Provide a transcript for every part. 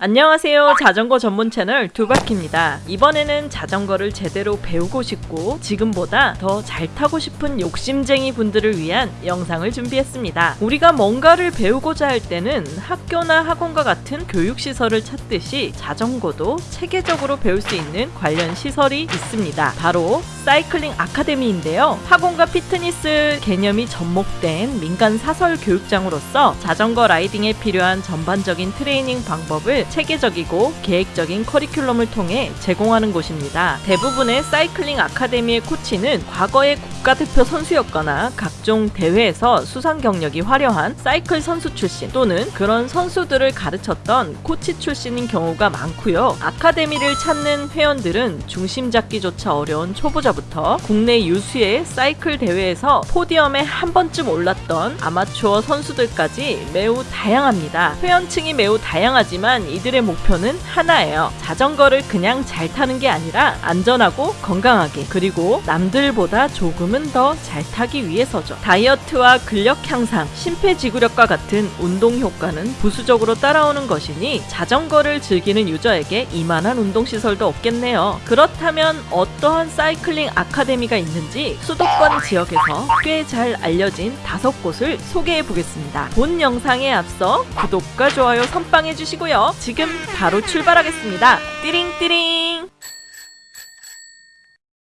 안녕하세요. 자전거 전문 채널 두바키입니다. 이번에는 자전거를 제대로 배우고 싶고 지금보다 더 잘 타고 싶은 욕심쟁이 분들을 위한 영상을 준비했습니다. 우리가 뭔가를 배우고자 할 때는 학교나 학원과 같은 교육시설을 찾듯이 자전거도 체계적으로 배울 수 있는 관련 시설이 있습니다. 바로 사이클링 아카데미인데요. 학원과 피트니스 개념이 접목된 민간 사설 교육장으로서 자전거 라이딩에 필요한 전반적인 트레이닝 방법을 체계적이고 계획적인 커리큘럼을 통해 제공하는 곳입니다. 대부분의 사이클링 아카데미의 코치는 과거의 국가대표 선수였거나 각종 대회에서 수상 경력이 화려한 사이클 선수 출신 또는 그런 선수들을 가르쳤던 코치 출신인 경우가 많고요. 아카데미를 찾는 회원들은 중심 잡기조차 어려운 초보자부터 국내 유수의 사이클 대회에서 포디엄에 한 번쯤 올랐던 아마추어 선수들까지 매우 다양합니다. 회원층이 매우 다양하지만 이들의 목표는 하나예요. 자전거를 그냥 잘 타는 게 아니라 안전하고 건강하게 그리고 남들보다 조금은 더 잘 타기 위해서죠. 다이어트와 근력 향상, 심폐지구력과 같은 운동 효과는 부수적으로 따라오는 것이니 자전거를 즐기는 유저에게 이만한 운동시설도 없겠네요. 그렇다면 어떠한 사이클링 아카데미가 있는지 수도권 지역에서 꽤 잘 알려진 다섯 곳을 소개해 보겠습니다. 본 영상에 앞서 구독과 좋아요 선빵해 주시고요. 지금 바로 출발하겠습니다. 띠링띠링!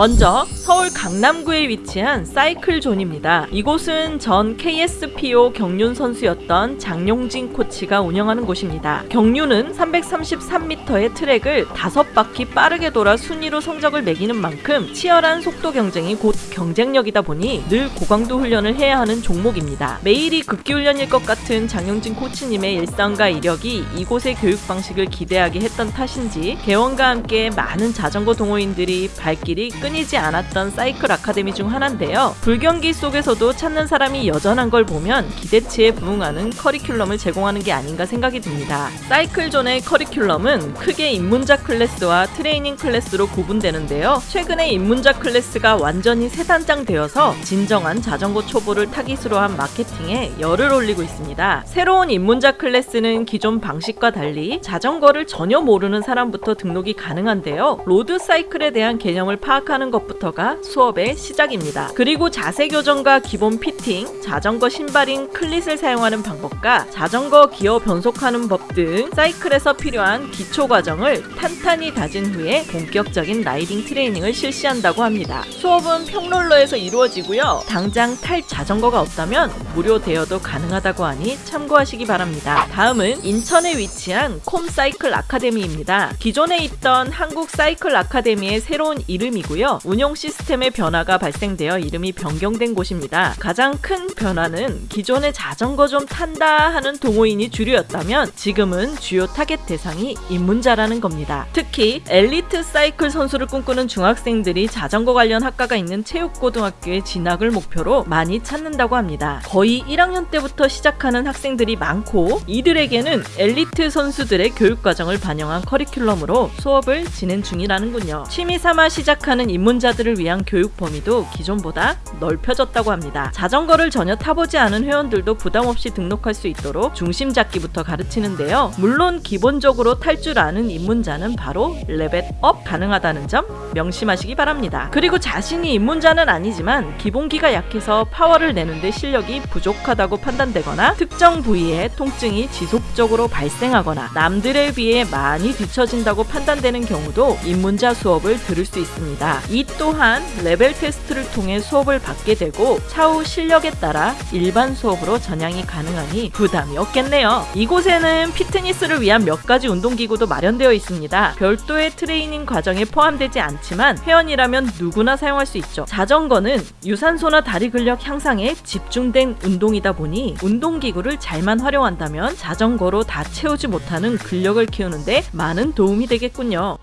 먼저 서울 강남구에 위치한 사이클존입니다. 이곳은 전 KSPO 경륜 선수였던 장용진 코치가 운영하는 곳입니다. 경륜은 333m의 트랙을 5바퀴 빠르게 돌아 순위로 성적을 매기는 만큼 치열한 속도 경쟁이 곧 경쟁력이다 보니 늘 고강도 훈련을 해야 하는 종목입니다. 매일이 극기훈련일 것 같은 장용진 코치님의 일상과 이력이 이곳의 교육 방식을 기대하게 했던 탓인지 개원과 함께 많은 자전거 동호인들이 발길이 끊이지 않았던 사이클 아카데미 중 하나인데요. 불경기 속에서도 찾는 사람이 여전한 걸 보면 기대치에 부응하는 커리큘럼을 제공하는 게 아닌가 생각이 듭니다. 사이클존의 커리큘럼은 크게 입문자 클래스와 트레이닝 클래스로 구분되는데요. 최근에 입문자 클래스가 완전히 새단장되어서 진정한 자전거 초보를 타깃으로 한 마케팅에 열을 올리고 있습니다. 새로운 입문자 클래스는 기존 방식과 달리 자전거를 전혀 모르는 사람부터 등록이 가능한데요. 로드 사이클에 대한 개념을 파악하는 것부터가 수업의 시작입니다. 그리고 자세 교정과 기본 피팅, 자전거 신발인 클릿을 사용하는 방법과 자전거 기어 변속하는 법 등 사이클에서 필요한 기초 과정을 탄탄히 다진 후에 본격적인 라이딩 트레이닝을 실시한다고 합니다. 수업은 평롤러에서 이루어지고요. 당장 탈 자전거가 없다면 무료 대여도 가능하다고 하니 참고하시기 바랍니다. 다음은 인천에 위치한 콤 사이클 아카데미입니다. 기존에 있던 한국 사이클 아카데미의 새로운 이름이고요. 운영 시스템의 변화가 발생되어 이름이 변경된 곳입니다. 가장 큰 변화는 기존에 자전거 좀 탄다 하는 동호인이 주류였다면 지금은 주요 타겟 대상이 입문자라는 겁니다. 특히 엘리트 사이클 선수를 꿈꾸는 중학생들이 자전거 관련 학과가 있는 체육고등학교에 진학을 목표로 많이 찾는다고 합니다. 거의 1학년 때부터 시작하는 학생들이 많고 이들에게는 엘리트 선수들의 교육 과정을 반영한 커리큘럼으로 수업을 진행 중이라는군요. 취미 삼아 시작하는 입문자들을 위한 교육 범위도 기존보다 넓혀졌다고 합니다. 자전거를 전혀 타보지 않은 회원들도 부담 없이 등록할 수 있도록 중심 잡기부터 가르치는데요. 물론 기본적으로 탈 줄 아는 입문자는 바로 레벨업 가능하다는 점 명심하시기 바랍니다. 그리고 자신이 입문자는 아니지만 기본기가 약해서 파워를 내는데 실력이 부족하다고 판단되거나 특정 부위에 통증이 지속적으로 발생하거나 남들에 비해 많이 뒤처진다고 판단되는 경우도 입문자 수업을 들을 수 있습니다. 이 또한 레벨 테스트를 통해 수업을 받게 되고 차후 실력에 따라 일반 수업으로 전향이 가능하니 부담이 없겠네요. 이곳에는 피트니스를 위한 몇 가지 운동기구도 마련되어 있습니다. 별도의 트레이닝 과정에 포함되지 않지만 회원이라면 누구나 사용할 수 있죠. 자전거는 유산소나 다리 근력 향상에 집중된 운동이다 보니 운동기구를 잘만 활용한다면 자전거로 다 채우지 못하는 근력을 키우는데 많은 도움이 되겠군요.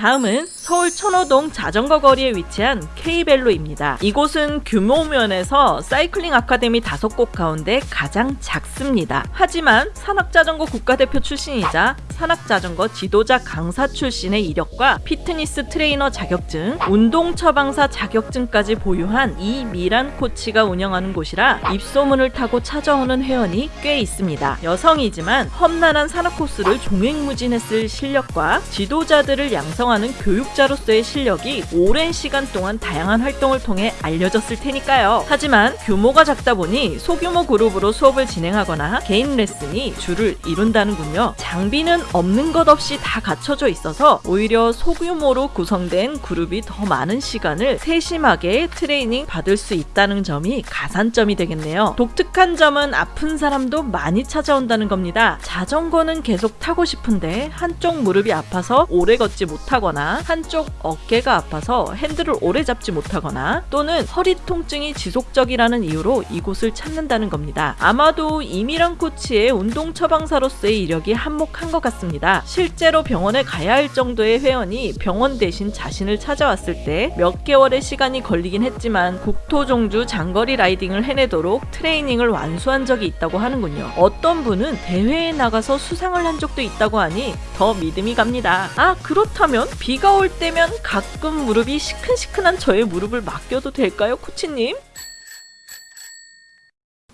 다음은 서울 천호동 자전거 거리에 위치한 K벨로입니다. 이곳은 규모 면에서 사이클링 아카데미 다섯 곳 가운데 가장 작습니다. 하지만 산악자전거 국가대표 출신이자 산악자전거 지도자 강사 출신의 이력과 피트니스 트레이너 자격증, 운동 처방사 자격증까지 보유한 이미란 코치가 운영하는 곳이라 입소문을 타고 찾아오는 회원이 꽤 있습니다. 여성이지만 험난한 산악 코스를 종횡무진했을 실력과 지도자들을 양성 하는 교육자로서의 실력이 오랜 시간 동안 다양한 활동을 통해 알려졌을 테니까요. 하지만 규모가 작다 보니 소규모 그룹으로 수업을 진행하거나 개인 레슨이 주를 이룬다는군요. 장비는 없는 것 없이 다 갖춰져 있어서 오히려 소규모로 구성된 그룹이 더 많은 시간을 세심하게 트레이닝 받을 수 있다는 점이 가산점이 되겠네요. 독특한 점은 아픈 사람도 많이 찾아온다는 겁니다. 자전거는 계속 타고 싶은데 한쪽 무릎이 아파서 오래 걷지 못 하거나 한쪽 어깨가 아파서 핸들을 오래 잡지 못하거나 또는 허리 통증이 지속적이라는 이유로 이곳을 찾는다는 겁니다. 아마도 이미란 코치의 운동 처방사로서의 이력이 한몫한 것 같습니다. 실제로 병원에 가야 할 정도의 회원이 병원 대신 자신을 찾아왔을 때 몇 개월의 시간이 걸리긴 했지만 국토종주 장거리 라이딩을 해내도록 트레이닝을 완수한 적이 있다고 하는군요. 어떤 분은 대회에 나가서 수상을 한 적도 있다고 하니 더 믿음이 갑니다. 아 그렇다면 비가 올 때면 가끔 무릎이 시큰시큰한 저의 무릎을 맡겨도 될까요, 코치님?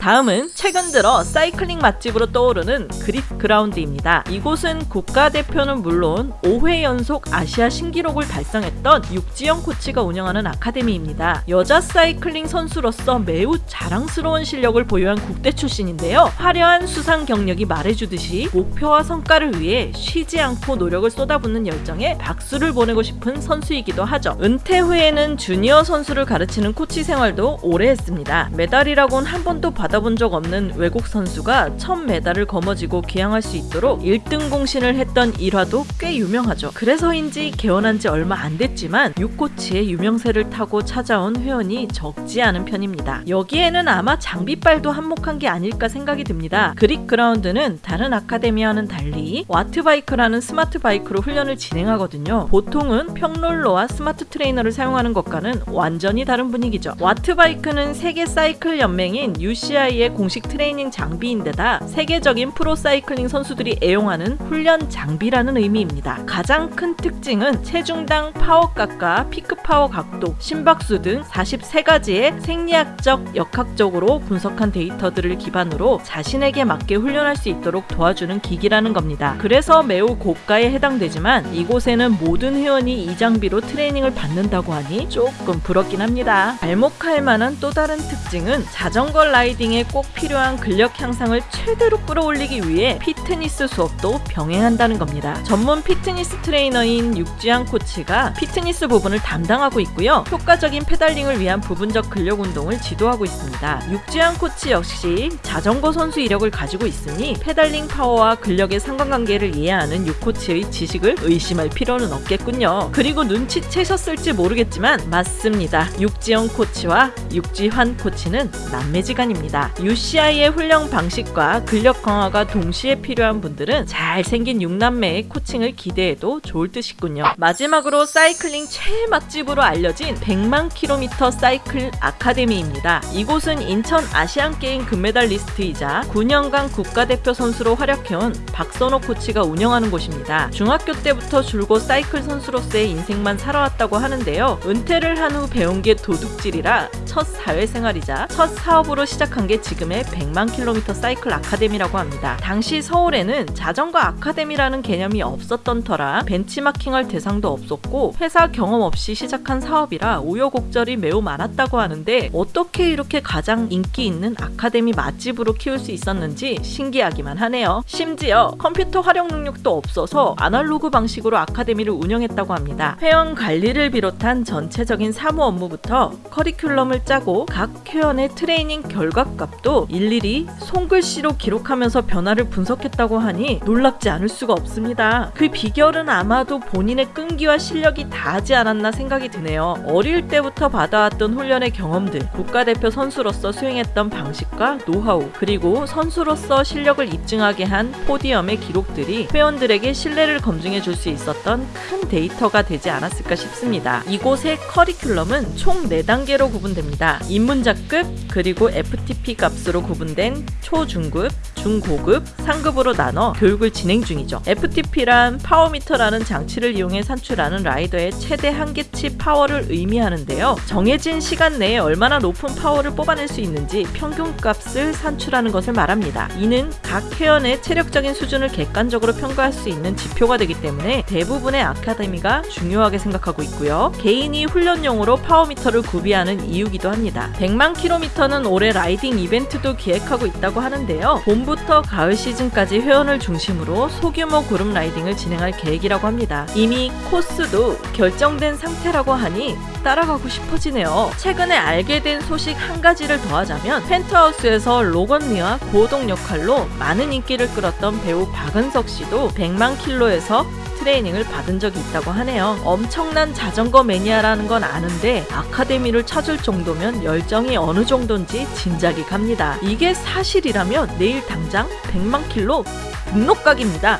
다음은 최근 들어 사이클링 맛집으로 떠오르는 그릿 그라운드입니다. 이곳은 국가대표는 물론 5회 연속 아시아 신기록을 달성했던 육지영 코치가 운영하는 아카데미입니다. 여자 사이클링 선수로서 매우 자랑스러운 실력을 보유한 국대 출신인데요. 화려한 수상 경력이 말해주듯이 목표와 성과를 위해 쉬지 않고 노력을 쏟아붓는 열정에 박수를 보내고 싶은 선수이기도 하죠. 은퇴 후에는 주니어 선수를 가르치는 코치 생활도 오래 했습니다. 메달이라고는 한 번도 받아 받아본 적 없는 외국 선수가 첫 메달을 거머쥐고 귀향할 수 있도록 1등 공신을 했던 일화도 꽤 유명하죠. 그래서인지 개원한 지 얼마 안 됐지만 육코치의 유명세를 타고 찾아온 회원이 적지 않은 편입니다. 여기에는 아마 장비빨도 한몫한 게 아닐까 생각이 듭니다. 그릿 그라운드는 다른 아카데미와는 달리 와트바이크라는 스마트 바이크로 훈련을 진행하거든요. 보통은 평롤러와 스마트 트레이너를 사용하는 것과는 완전히 다른 분위기죠. 와트바이크는 세계 사이클 연맹인 UCI UCI의 공식 트레이닝 장비인데다 세계적인 프로 사이클링 선수들이 애용하는 훈련 장비라는 의미입니다. 가장 큰 특징은 체중당 파워값과 피크 파워 각도, 심박수 등 43가지의 생리학적, 역학적으로 분석한 데이터들을 기반으로 자신에게 맞게 훈련할 수 있도록 도와주는 기기라는 겁니다. 그래서 매우 고가에 해당되지만 이곳에는 모든 회원이 이 장비로 트레이닝을 받는다고 하니 조금 부럽긴 합니다. 괄목할 만한 또 다른 특징은 자전거 라이딩 의 운동에 꼭 필요한 근력 향상을 최대로 끌어올리기 위해 피트니스 수업도 병행한다는 겁니다. 전문 피트니스 트레이너인 육지환 코치가 피트니스 부분을 담당하고 있고요. 효과적인 페달링을 위한 부분적 근력 운동을 지도하고 있습니다. 육지환 코치 역시 자전거 선수 이력을 가지고 있으니 페달링 파워와 근력의 상관관계를 이해하는 육 코치의 지식을 의심할 필요는 없겠군요. 그리고 눈치채셨을지 모르겠지만 맞습니다. 육지영 코치와 육지환 코치는 남매지간입니다. UCI의 훈련 방식과 근력 강화가 동시에 필요한 분들은 잘생긴 6남매의 코칭을 기대해도 좋을 듯이군요. 마지막으로 사이클링 최애 맛집으로 알려진 100만 킬로미터 사이클 아카데미입니다. 이곳은 인천 아시안게임 금메달리스트이자 9년간 국가대표 선수로 활약해온 박선호 코치가 운영하는 곳입니다. 중학교 때부터 줄곧 사이클 선수로서의 인생만 살아왔다고 하는데요. 은퇴를 한 후 배운 게 도둑질이라 첫 사회생활이자 첫 사업으로 시작한 게 지금의 100만 킬로미터 사이클 아카데미라고 합니다. 당시 서울에는 자전거 아카데미라는 개념이 없었던 터라 벤치마킹할 대상도 없었고 회사 경험 없이 시작한 사업이라 우여곡절이 매우 많았다고 하는데 어떻게 이렇게 가장 인기 있는 아카데미 맛집으로 키울 수 있었는지 신기하기만 하네요. 심지어 컴퓨터 활용 능력도 없어서 아날로그 방식으로 아카데미를 운영했다고 합니다. 회원 관리를 비롯한 전체적인 사무 업무부터 커리큘럼을 짜고 각 회원의 트레이닝 결과 값도 일일이 손글씨로 기록하면서 변화를 분석했다고 하니 놀랍지 않을 수가 없습니다. 그 비결은 아마도 본인의 끈기와 실력이 다하지 않았나 생각이 드네요. 어릴 때부터 받아왔던 훈련의 경험들, 국가대표 선수로서 수행했던 방식과 노하우, 그리고 선수로서 실력을 입증하게 한 podium의 기록들이 회원들에게 신뢰를 검증해 줄 수 있었던 큰 데이터가 되지 않았을까 싶습니다. 이곳의 커리큘럼은 총 4단계로 구분됩니다. 입문자급, 그리고 FTP 값으로 구분된 초, 중급, 중고급, 상급으로 나눠 교육을 진행 중이죠. FTP란 power meter라는 장치를 이용해 산출하는 라이더의 최대 한계치 파워를 의미하는데요. 정해진 시간 내에 얼마나 높은 파워를 뽑아낼 수 있는지 평균값을 산출하는 것을 말합니다. 이는 각 회원의 체력적인 수준을 객관적으로 평가할 수 있는 지표가 되기 때문에 대부분의 아카데미가 중요하게 생각하고 있고요. 개인이 훈련용으로 power meter를 구비하는 이유기도 합니다. 100만 킬로미터는 올해 라이딩 이벤트도 기획하고 있다고 하는데요. 봄부터 가을 시즌까지 회원을 중심으로 소규모 그룹 라이딩을 진행할 계획이라고 합니다. 이미 코스도 결정된 상태라고 하니 따라가고 싶어지네요. 최근에 알게 된 소식 한 가지를 더하자면 펜트하우스에서 로건리와 고동 역할로 많은 인기를 끌었던 배우 박은석 씨도 100만 킬로에서 트레이닝을 받은 적이 있다고 하네요. 엄청난 자전거 매니아라는 건 아는데 아카데미를 찾을 정도면 열정이 어느 정도인지 짐작이 갑니다. 이게 사실이라면 내일 당장 100만 킬로 등록각입니다.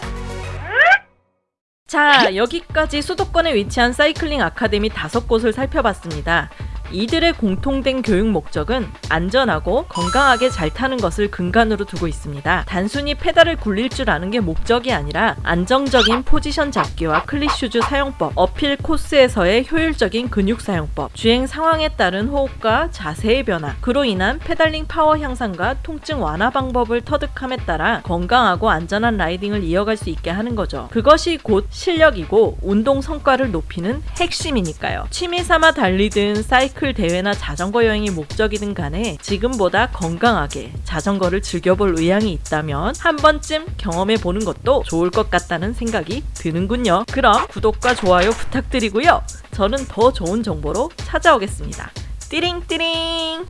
자, 여기까지 수도권에 위치한 사이클링 아카데미 다섯 곳을 살펴봤습니다. 이들의 공통된 교육 목적은 안전하고 건강하게 잘 타는 것을 근간으로 두고 있습니다. 단순히 페달을 굴릴 줄 아는 게 목적이 아니라 안정적인 포지션 잡기와 cleat shoes 사용법, uphill 코스에서의 효율적인 근육 사용법, 주행 상황에 따른 호흡과 자세의 변화, 그로 인한 페달링 파워 향상과 통증 완화 방법을 터득함에 따라 건강하고 안전한 라이딩을 이어갈 수 있게 하는 거죠. 그것이 곧 실력이고 운동 성과를 높이는 핵심이니까요. 취미 삼아 달리든 사이클 대회나 자전거 여행이 목적이든 간에 지금보다 건강하게 자전거를 즐겨볼 의향이 있다면 한 번쯤 경험해 보는 것도 좋을 것 같다는 생각이 드는군요. 그럼 구독과 좋아요 부탁드리고요. 저는 더 좋은 정보로 찾아오겠습니다. 띠링띠링!